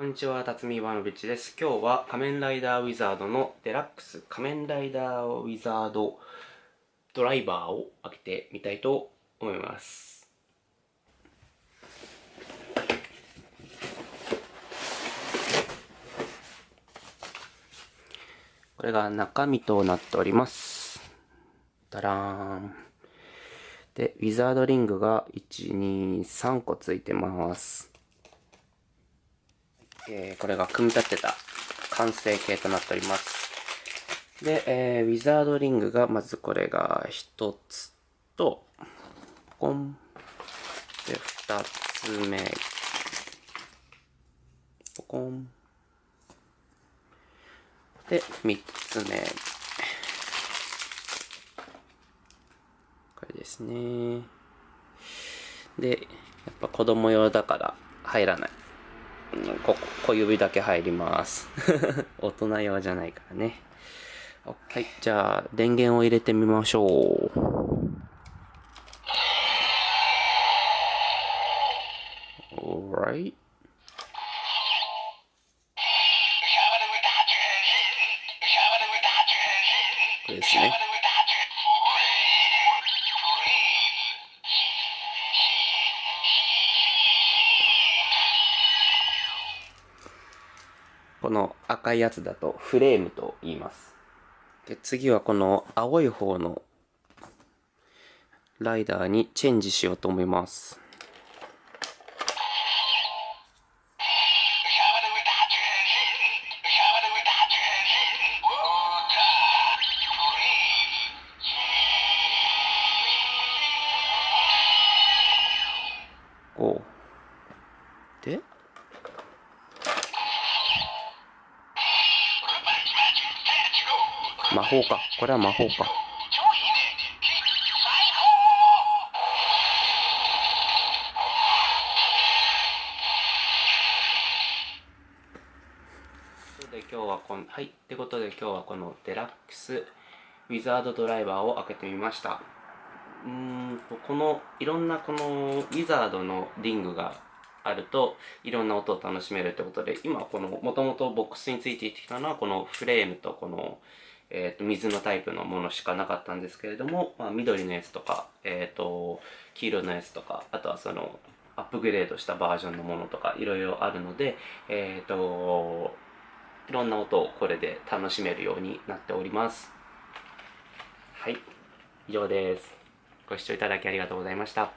こんにちは、辰巳イワノビッチです。今日は仮面ライダーウィザードのデラックス仮面ライダーウィザードドライバーを開けてみたいと思います。これが中身となっております。ダラーン。で、ウィザードリングが1、2、3個ついてます。えーこれが組み立てた完成形となっております。で、えーウィザードリングが、まずこれが1つと、ポコン。で、2つ目。ポコン。で、3つ目。これですね。で、やっぱ子供用だから入らない。うんここ、小指だけ入ります。大人用じゃないからね。はい、じゃあ、電源を入れてみましょう。Alright. これですね。この赤いやつだとフレームと言います。で次はこの青い方のライダーにチェンジしようと思います。こう。で魔法か。これは魔法か。で今日はこのはいってことで今日はこのデラックスウィザードドライバーを開けてみましたうんとこのいろんなこのウィザードのリングがあるといろんな音を楽しめるってことで今このもともとボックスについていってきたのはこのフレームとこの、えー、と水のタイプのものしかなかったんですけれども、まあ、緑のやつとか、えー、と黄色のやつとかあとはそのアップグレードしたバージョンのものとかいろいろあるのでえっ、といろんな音をこれで楽しめるようになっております。はい以上です。ご視聴いただきありがとうございました。